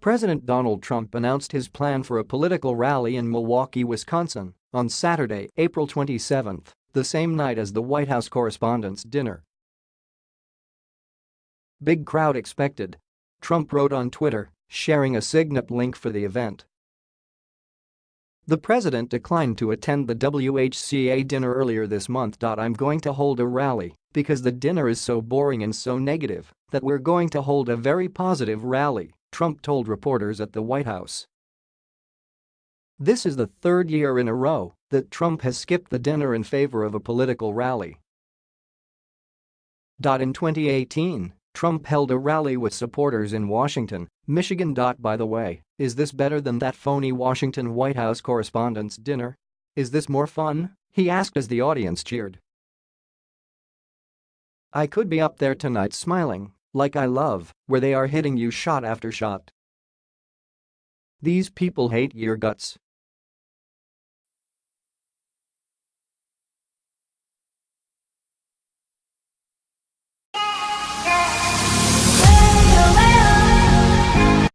President Donald Trump announced his plan for a political rally in Milwaukee, Wisconsin on Saturday, April 27, the same night as the White House Correspondents' Dinner. Big crowd expected. Trump wrote on Twitter, sharing a Signup link for the event. The president declined to attend the WHCA dinner earlier this month. I'm going to hold a rally because the dinner is so boring and so negative that we're going to hold a very positive rally, Trump told reporters at the White House. This is the third year in a row that Trump has skipped the dinner in favor of a political rally. In 2018, Trump held a rally with supporters in Washington, Michigan. By the way, is this better than that phony Washington White House Correspondents' Dinner? Is this more fun? He asked as the audience cheered. I could be up there tonight smiling, like I love, where they are hitting you shot after shot. These people hate your guts,